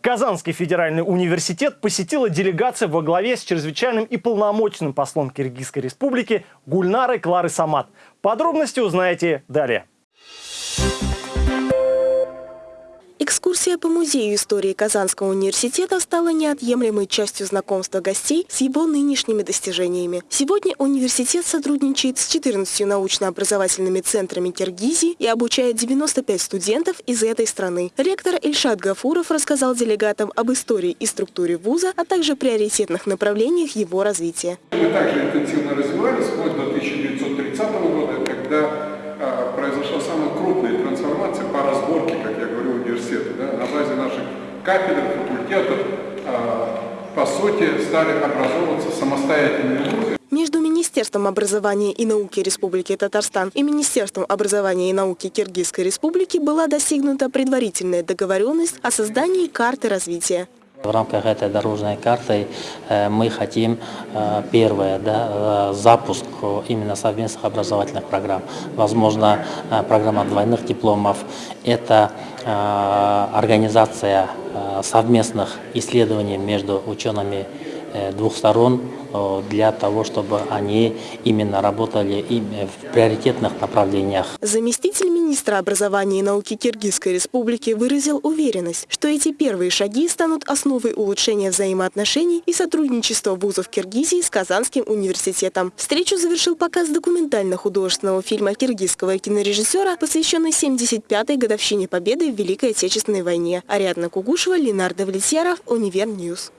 Казанский федеральный университет посетила делегация во главе с чрезвычайным и полномочным послом Киргизской республики Гульнарой Клары Самат. Подробности узнаете далее. Экскурсия по музею истории Казанского университета стала неотъемлемой частью знакомства гостей с его нынешними достижениями. Сегодня университет сотрудничает с 14 научно-образовательными центрами Киргизии и обучает 95 студентов из этой страны. Ректор Ильшат Гафуров рассказал делегатам об истории и структуре вуза, а также приоритетных направлениях его развития. Мы также интенсивно развивались вплоть до 1930 года, кафедр, факультетов, а, по сути, стали образовываться самостоятельные вузы. Между Министерством образования и науки Республики Татарстан и Министерством образования и науки Киргизской Республики была достигнута предварительная договоренность о создании карты развития. В рамках этой дорожной карты э, мы хотим, э, первое, да, э, запуск именно совместных образовательных программ. Возможно, программа двойных дипломов. Это организация совместных исследований между учеными двух сторон э, для того, чтобы они именно работали в приоритетных направлениях. Заместитель министра образования и науки Киргизской республики выразил уверенность, что эти первые шаги станут основой улучшения взаимоотношений и сотрудничества вузов Киргизии с Казанским университетом. Встречу завершил показ документально-художественного фильма киргизского кинорежиссера, посвященный 75-й годовщине победы в Великой Отечественной войне. Ариадна Кугушева, Ленардо Влетьяров, Универньюз. Ньюс.